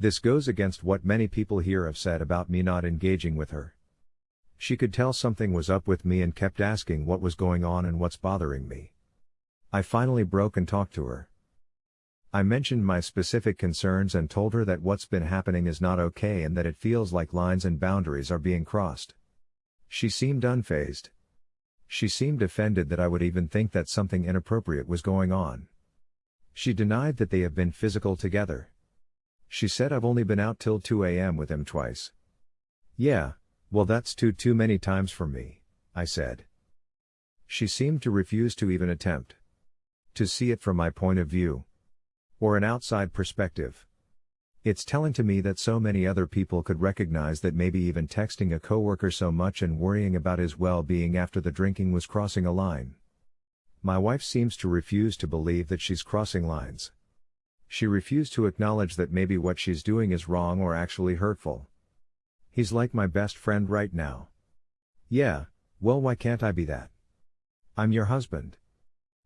This goes against what many people here have said about me not engaging with her. She could tell something was up with me and kept asking what was going on and what's bothering me. I finally broke and talked to her. I mentioned my specific concerns and told her that what's been happening is not okay and that it feels like lines and boundaries are being crossed. She seemed unfazed. She seemed offended that I would even think that something inappropriate was going on. She denied that they have been physical together. She said I've only been out till 2 a.m. with him twice. Yeah, well that's too too many times for me, I said. She seemed to refuse to even attempt to see it from my point of view or an outside perspective. It's telling to me that so many other people could recognize that maybe even texting a coworker so much and worrying about his well-being after the drinking was crossing a line. My wife seems to refuse to believe that she's crossing lines. She refused to acknowledge that maybe what she's doing is wrong or actually hurtful. He's like my best friend right now. Yeah, well, why can't I be that? I'm your husband.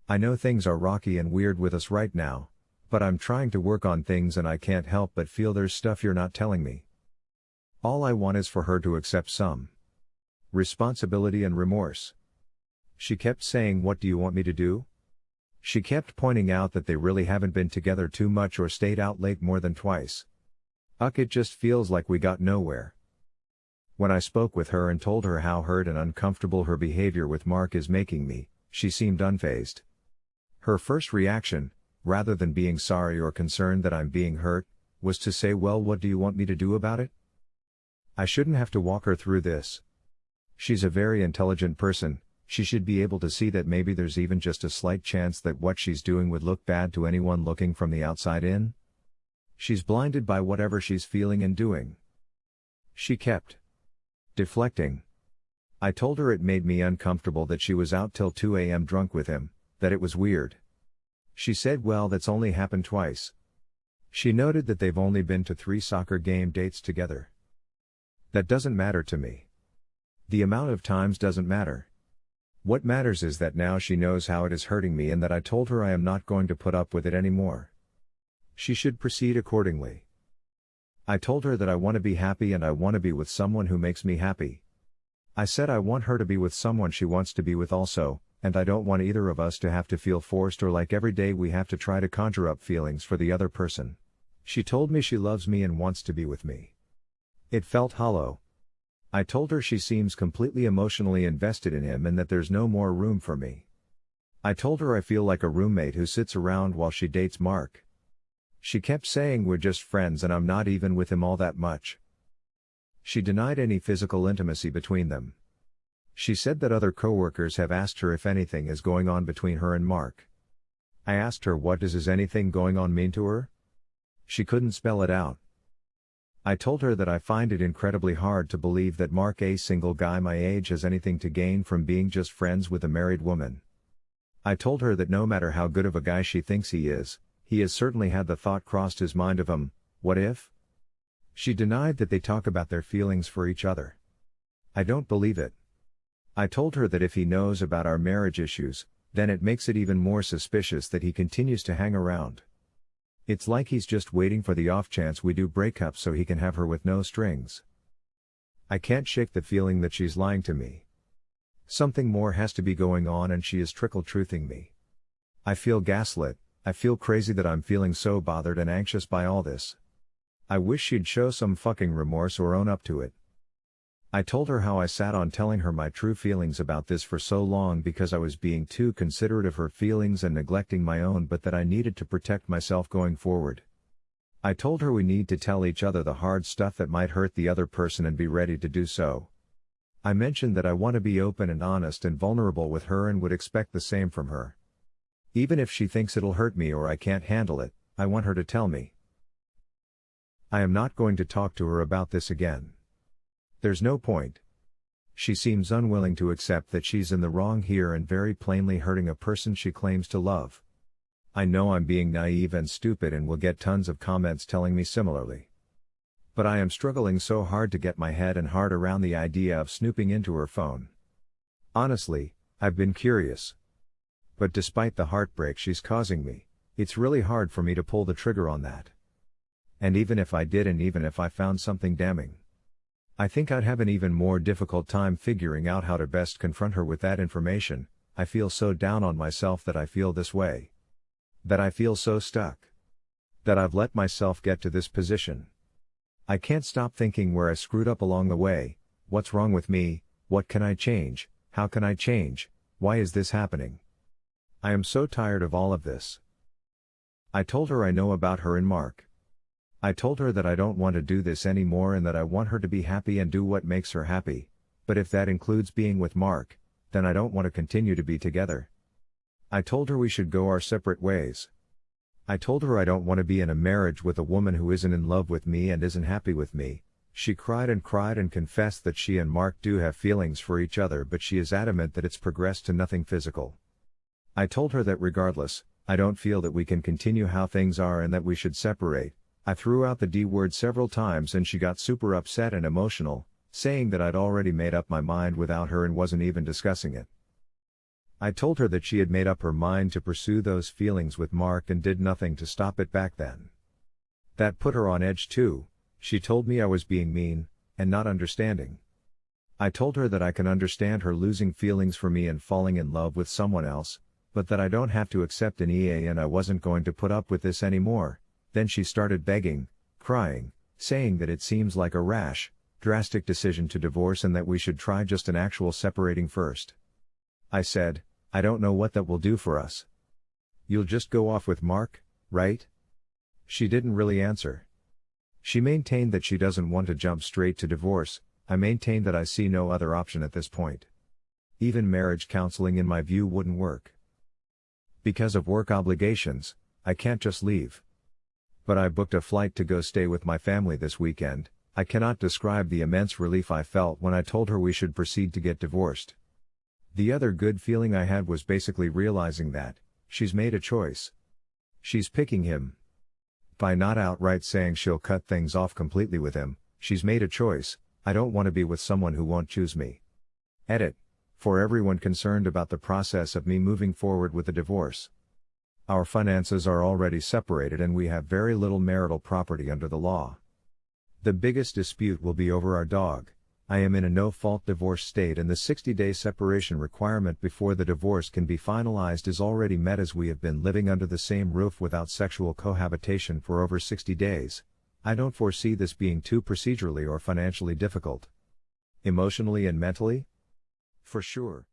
I know things are rocky and weird with us right now, but I'm trying to work on things and I can't help but feel there's stuff you're not telling me. All I want is for her to accept some responsibility and remorse. She kept saying, What do you want me to do? She kept pointing out that they really haven't been together too much or stayed out late more than twice. Uck, it just feels like we got nowhere. When I spoke with her and told her how hurt and uncomfortable her behavior with Mark is making me, she seemed unfazed. Her first reaction, rather than being sorry or concerned that I'm being hurt, was to say, Well, what do you want me to do about it? I shouldn't have to walk her through this. She's a very intelligent person, she should be able to see that maybe there's even just a slight chance that what she's doing would look bad to anyone looking from the outside in. She's blinded by whatever she's feeling and doing. She kept deflecting. I told her it made me uncomfortable that she was out till 2 a.m. drunk with him, that it was weird. She said, well, that's only happened twice. She noted that they've only been to three soccer game dates together. That doesn't matter to me. The amount of times doesn't matter. What matters is that now she knows how it is hurting me and that I told her I am not going to put up with it anymore. She should proceed accordingly. I told her that I want to be happy and I want to be with someone who makes me happy. I said I want her to be with someone she wants to be with also, and I don't want either of us to have to feel forced or like every day we have to try to conjure up feelings for the other person. She told me she loves me and wants to be with me. It felt hollow, I told her she seems completely emotionally invested in him and that there's no more room for me. I told her I feel like a roommate who sits around while she dates Mark. She kept saying we're just friends and I'm not even with him all that much. She denied any physical intimacy between them. She said that other coworkers have asked her if anything is going on between her and Mark. I asked her what does is anything going on mean to her? She couldn't spell it out. I told her that I find it incredibly hard to believe that Mark, a single guy my age, has anything to gain from being just friends with a married woman. I told her that no matter how good of a guy she thinks he is, he has certainly had the thought crossed his mind of him, what if? She denied that they talk about their feelings for each other. I don't believe it. I told her that if he knows about our marriage issues, then it makes it even more suspicious that he continues to hang around. It's like he's just waiting for the off chance we do break up so he can have her with no strings. I can't shake the feeling that she's lying to me. Something more has to be going on and she is trickle truthing me. I feel gaslit, I feel crazy that I'm feeling so bothered and anxious by all this. I wish she'd show some fucking remorse or own up to it. I told her how I sat on telling her my true feelings about this for so long because I was being too considerate of her feelings and neglecting my own but that I needed to protect myself going forward. I told her we need to tell each other the hard stuff that might hurt the other person and be ready to do so. I mentioned that I want to be open and honest and vulnerable with her and would expect the same from her. Even if she thinks it'll hurt me or I can't handle it, I want her to tell me. I am not going to talk to her about this again. There's no point. She seems unwilling to accept that she's in the wrong here and very plainly hurting a person she claims to love. I know I'm being naive and stupid and will get tons of comments telling me similarly. But I am struggling so hard to get my head and heart around the idea of snooping into her phone. Honestly, I've been curious. But despite the heartbreak she's causing me, it's really hard for me to pull the trigger on that. And even if I did and even if I found something damning, I think I'd have an even more difficult time figuring out how to best confront her with that information. I feel so down on myself that I feel this way. That I feel so stuck. That I've let myself get to this position. I can't stop thinking where I screwed up along the way, what's wrong with me, what can I change, how can I change, why is this happening? I am so tired of all of this. I told her I know about her and Mark. I told her that I don't want to do this anymore and that I want her to be happy and do what makes her happy, but if that includes being with Mark, then I don't want to continue to be together. I told her we should go our separate ways. I told her I don't want to be in a marriage with a woman who isn't in love with me and isn't happy with me. She cried and cried and confessed that she and Mark do have feelings for each other, but she is adamant that it's progressed to nothing physical. I told her that regardless, I don't feel that we can continue how things are and that we should separate. I threw out the D word several times and she got super upset and emotional, saying that I'd already made up my mind without her and wasn't even discussing it. I told her that she had made up her mind to pursue those feelings with Mark and did nothing to stop it back then. That put her on edge too, she told me I was being mean, and not understanding. I told her that I can understand her losing feelings for me and falling in love with someone else, but that I don't have to accept an EA and I wasn't going to put up with this anymore. Then she started begging, crying, saying that it seems like a rash, drastic decision to divorce and that we should try just an actual separating first. I said, I don't know what that will do for us. You'll just go off with Mark, right? She didn't really answer. She maintained that she doesn't want to jump straight to divorce, I maintained that I see no other option at this point. Even marriage counseling in my view wouldn't work. Because of work obligations, I can't just leave. But I booked a flight to go stay with my family this weekend, I cannot describe the immense relief I felt when I told her we should proceed to get divorced. The other good feeling I had was basically realizing that, she's made a choice. She's picking him. By not outright saying she'll cut things off completely with him, she's made a choice, I don't want to be with someone who won't choose me. Edit. For everyone concerned about the process of me moving forward with a divorce. Our finances are already separated and we have very little marital property under the law. The biggest dispute will be over our dog. I am in a no-fault divorce state and the 60-day separation requirement before the divorce can be finalized is already met as we have been living under the same roof without sexual cohabitation for over 60 days. I don't foresee this being too procedurally or financially difficult. Emotionally and mentally? For sure.